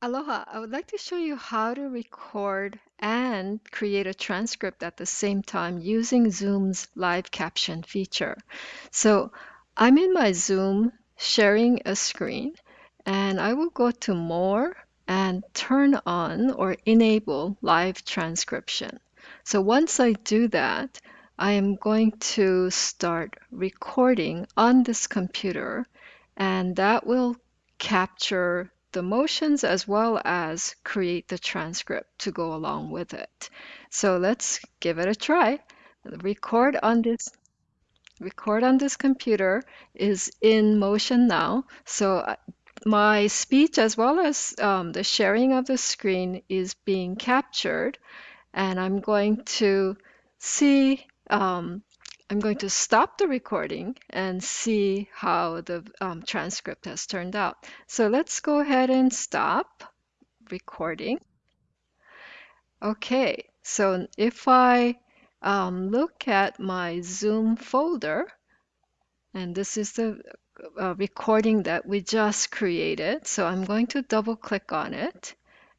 Aloha, I would like to show you how to record and create a transcript at the same time using Zoom's live caption feature. So I'm in my Zoom sharing a screen and I will go to more and turn on or enable live transcription. So once I do that, I am going to start recording on this computer and that will capture the motions as well as create the transcript to go along with it. So let's give it a try. Record on this record on this computer is in motion now. So uh, my speech as well as um, the sharing of the screen is being captured and I'm going to see um, I'm going to stop the recording and see how the um, transcript has turned out. So let's go ahead and stop recording. Okay, so if I um, look at my Zoom folder, and this is the uh, recording that we just created. So I'm going to double click on it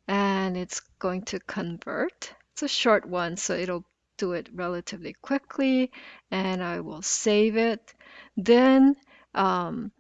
and it's going to convert. It's a short one, so it'll do it relatively quickly and I will save it. Then um,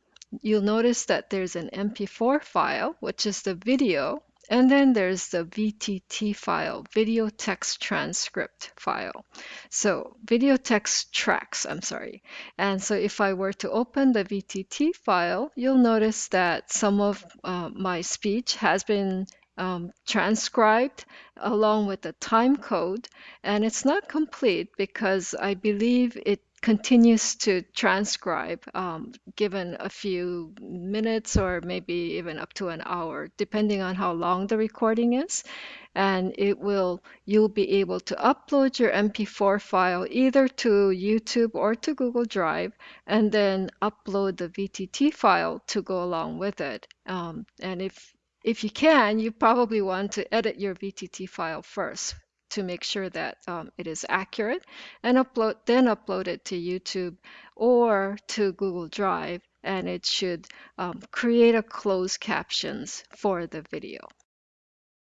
you'll notice that there's an MP4 file, which is the video, and then there's the VTT file, video text transcript file. So video text tracks, I'm sorry. And so if I were to open the VTT file, you'll notice that some of uh, my speech has been um, transcribed along with the time code. And it's not complete because I believe it continues to transcribe um, given a few minutes or maybe even up to an hour, depending on how long the recording is. And it will, you'll be able to upload your MP4 file either to YouTube or to Google Drive, and then upload the VTT file to go along with it. Um, and if if you can, you probably want to edit your VTT file first to make sure that um, it is accurate and upload then upload it to YouTube or to Google Drive and it should um, create a closed captions for the video.